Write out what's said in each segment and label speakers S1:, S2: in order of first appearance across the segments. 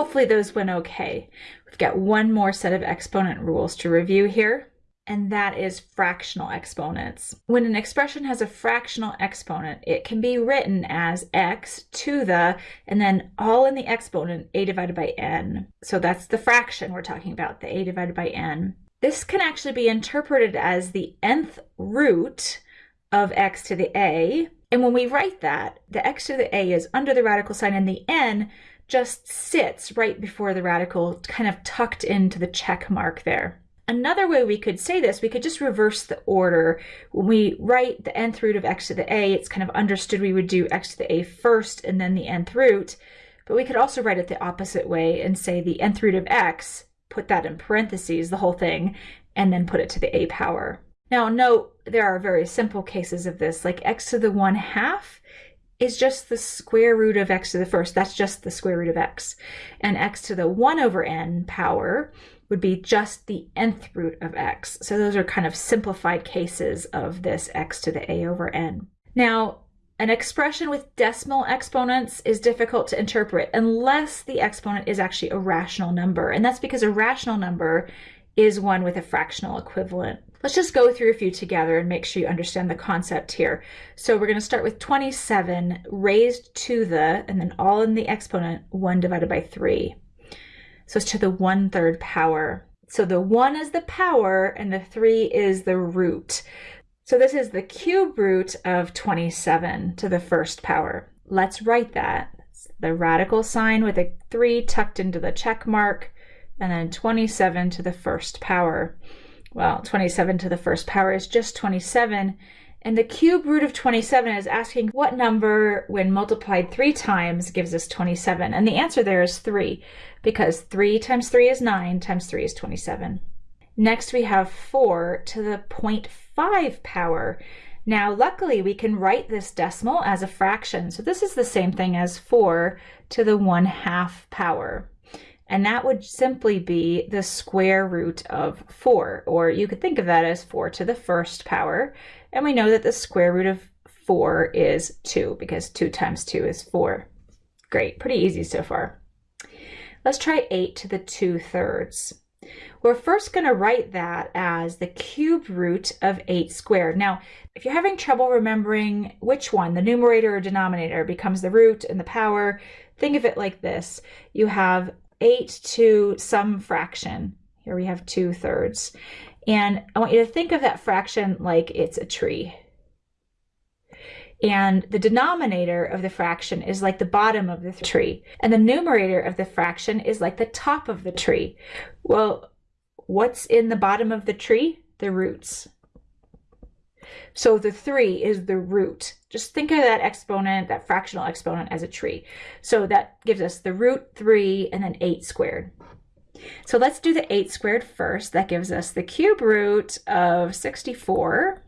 S1: Hopefully those went okay. We've got one more set of exponent rules to review here and that is fractional exponents. When an expression has a fractional exponent, it can be written as x to the, and then all in the exponent, a divided by n. So that's the fraction we're talking about, the a divided by n. This can actually be interpreted as the nth root of x to the a. And when we write that, the x to the a is under the radical sign and the n just sits right before the radical, kind of tucked into the check mark there. Another way we could say this, we could just reverse the order. When we write the nth root of x to the a, it's kind of understood we would do x to the a first and then the nth root. But we could also write it the opposite way and say the nth root of x, put that in parentheses, the whole thing, and then put it to the a power. Now note, there are very simple cases of this, like x to the 1 half is just the square root of x to the first. That's just the square root of x. And x to the 1 over n power would be just the nth root of x. So those are kind of simplified cases of this x to the a over n. Now, an expression with decimal exponents is difficult to interpret unless the exponent is actually a rational number. And that's because a rational number is one with a fractional equivalent. Let's just go through a few together and make sure you understand the concept here. So we're going to start with 27 raised to the, and then all in the exponent, 1 divided by 3. So it's to the one third power. So the one is the power and the three is the root. So this is the cube root of 27 to the first power. Let's write that. It's the radical sign with a three tucked into the check mark and then 27 to the first power. Well, 27 to the first power is just 27 and the cube root of 27 is asking what number, when multiplied three times, gives us 27. And the answer there is 3, because 3 times 3 is 9, times 3 is 27. Next, we have 4 to the 0.5 power. Now, luckily, we can write this decimal as a fraction. So this is the same thing as 4 to the 1 half power. And that would simply be the square root of 4, or you could think of that as 4 to the first power. And we know that the square root of 4 is 2 because 2 times 2 is 4. Great, pretty easy so far. Let's try 8 to the 2 thirds. We're first going to write that as the cube root of 8 squared. Now, if you're having trouble remembering which one, the numerator or denominator, becomes the root and the power, think of it like this. You have 8 to some fraction. Here we have 2 thirds. And I want you to think of that fraction like it's a tree. And the denominator of the fraction is like the bottom of the tree. And the numerator of the fraction is like the top of the tree. Well, what's in the bottom of the tree? The roots. So the 3 is the root. Just think of that exponent, that fractional exponent as a tree. So that gives us the root 3 and then 8 squared. So let's do the 8 squared first. That gives us the cube root of 64.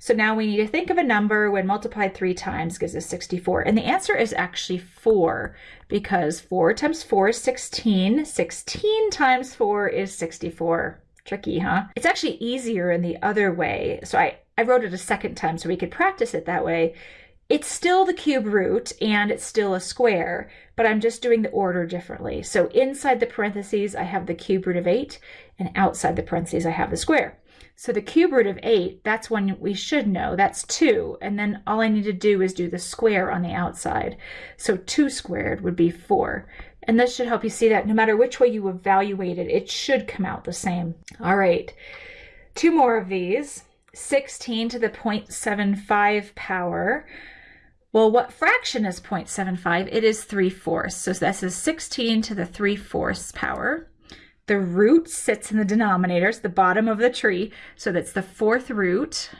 S1: So now we need to think of a number when multiplied three times gives us 64. And the answer is actually 4 because 4 times 4 is 16. 16 times 4 is 64. Tricky, huh? It's actually easier in the other way. So I, I wrote it a second time so we could practice it that way. It's still the cube root and it's still a square, but I'm just doing the order differently. So inside the parentheses, I have the cube root of 8, and outside the parentheses, I have the square. So the cube root of 8, that's one we should know. That's 2. And then all I need to do is do the square on the outside. So 2 squared would be 4. And this should help you see that no matter which way you evaluate it, it should come out the same. All right, two more of these. 16 to the 0.75 power. Well, what fraction is 0.75? It is 3 fourths. So this is 16 to the 3 fourths power. The root sits in the denominator, it's the bottom of the tree. So that's the fourth root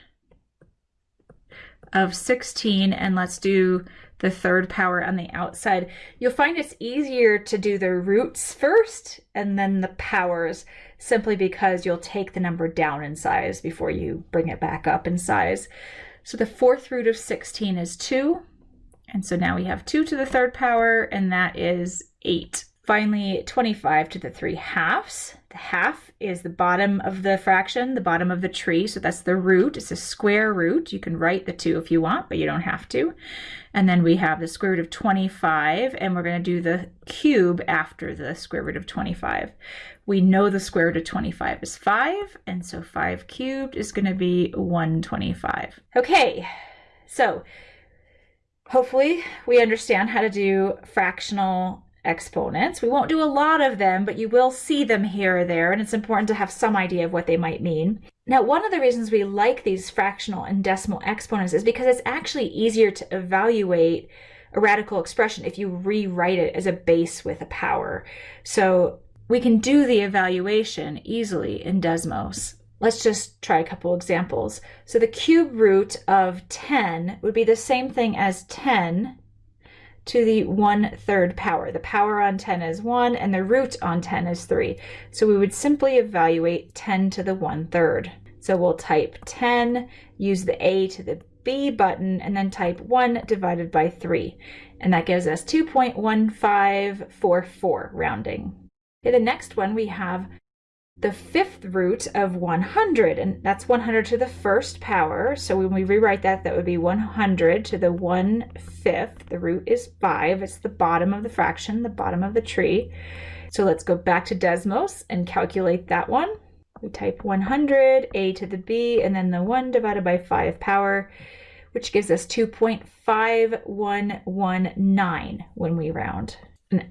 S1: of 16. And let's do the third power on the outside. You'll find it's easier to do the roots first and then the powers simply because you'll take the number down in size before you bring it back up in size. So the fourth root of 16 is 2. And so now we have 2 to the third power, and that is 8 Finally, 25 to the 3 halves. The half is the bottom of the fraction, the bottom of the tree, so that's the root. It's a square root. You can write the 2 if you want, but you don't have to. And then we have the square root of 25, and we're going to do the cube after the square root of 25. We know the square root of 25 is 5, and so 5 cubed is going to be 125. Okay, so hopefully we understand how to do fractional exponents. We won't do a lot of them, but you will see them here or there, and it's important to have some idea of what they might mean. Now, one of the reasons we like these fractional and decimal exponents is because it's actually easier to evaluate a radical expression if you rewrite it as a base with a power. So we can do the evaluation easily in Desmos. Let's just try a couple examples. So the cube root of 10 would be the same thing as 10 to the one third power. The power on 10 is 1 and the root on 10 is 3. So we would simply evaluate 10 to the one third. So we'll type 10, use the A to the B button, and then type 1 divided by 3. And that gives us 2.1544 rounding. Okay, the next one, we have the fifth root of 100, and that's 100 to the first power. So when we rewrite that, that would be 100 to the 1 fifth. The root is 5. It's the bottom of the fraction, the bottom of the tree. So let's go back to Desmos and calculate that one. We type 100, a to the b, and then the 1 divided by 5 power, which gives us 2.5119 when we round.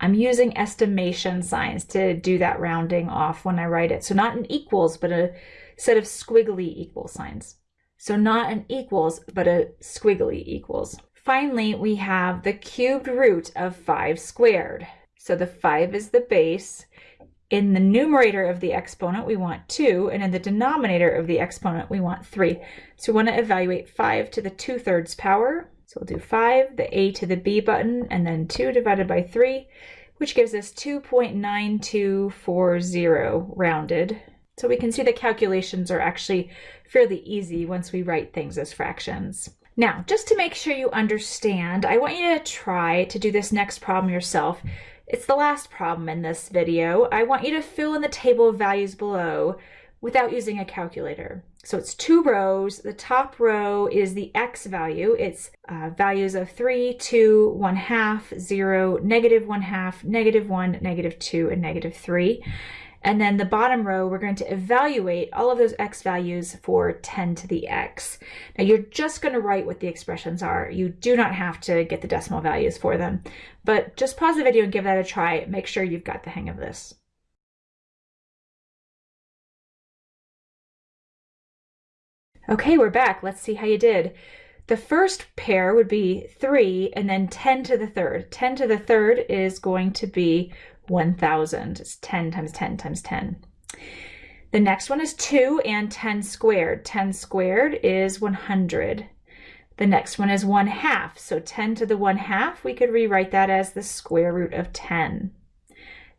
S1: I'm using estimation signs to do that rounding off when I write it. So not an equals, but a set of squiggly equal signs. So not an equals, but a squiggly equals. Finally, we have the cubed root of 5 squared. So the 5 is the base. In the numerator of the exponent, we want 2, and in the denominator of the exponent, we want 3. So we want to evaluate 5 to the 2 thirds power, so we'll do 5, the A to the B button, and then 2 divided by 3, which gives us 2.9240 rounded. So we can see the calculations are actually fairly easy once we write things as fractions. Now, just to make sure you understand, I want you to try to do this next problem yourself. It's the last problem in this video. I want you to fill in the table of values below without using a calculator. So it's two rows. The top row is the x value. It's uh, values of 3, 2, 1 half, 0, negative 1 half, negative 1, negative 2, and negative 3. And then the bottom row, we're going to evaluate all of those x values for 10 to the x. Now you're just going to write what the expressions are. You do not have to get the decimal values for them. But just pause the video and give that a try. Make sure you've got the hang of this. Okay, we're back. Let's see how you did. The first pair would be 3 and then 10 to the third. 10 to the third is going to be 1,000. It's 10 times 10 times 10. The next one is 2 and 10 squared. 10 squared is 100. The next one is 1 half. So 10 to the 1 half, we could rewrite that as the square root of 10.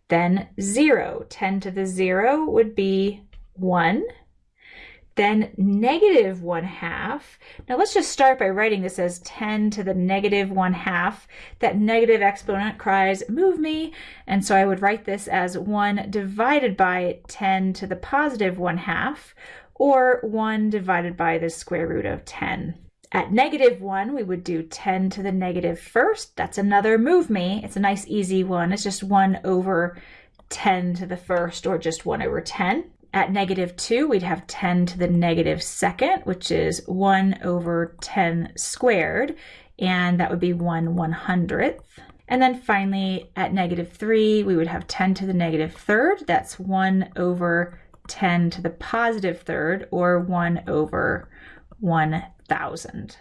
S1: Then 0. 10 to the 0 would be 1 then negative 1 half. Now let's just start by writing this as 10 to the negative 1 half. That negative exponent cries, move me. And so I would write this as 1 divided by 10 to the positive 1 half, or 1 divided by the square root of 10. At negative 1, we would do 10 to the negative first. That's another move me. It's a nice easy one. It's just 1 over 10 to the first, or just 1 over 10. At negative 2, we'd have 10 to the negative second, which is 1 over 10 squared, and that would be 1 100th. And then finally, at negative 3, we would have 10 to the negative third. That's 1 over 10 to the positive third, or 1 over 1,000.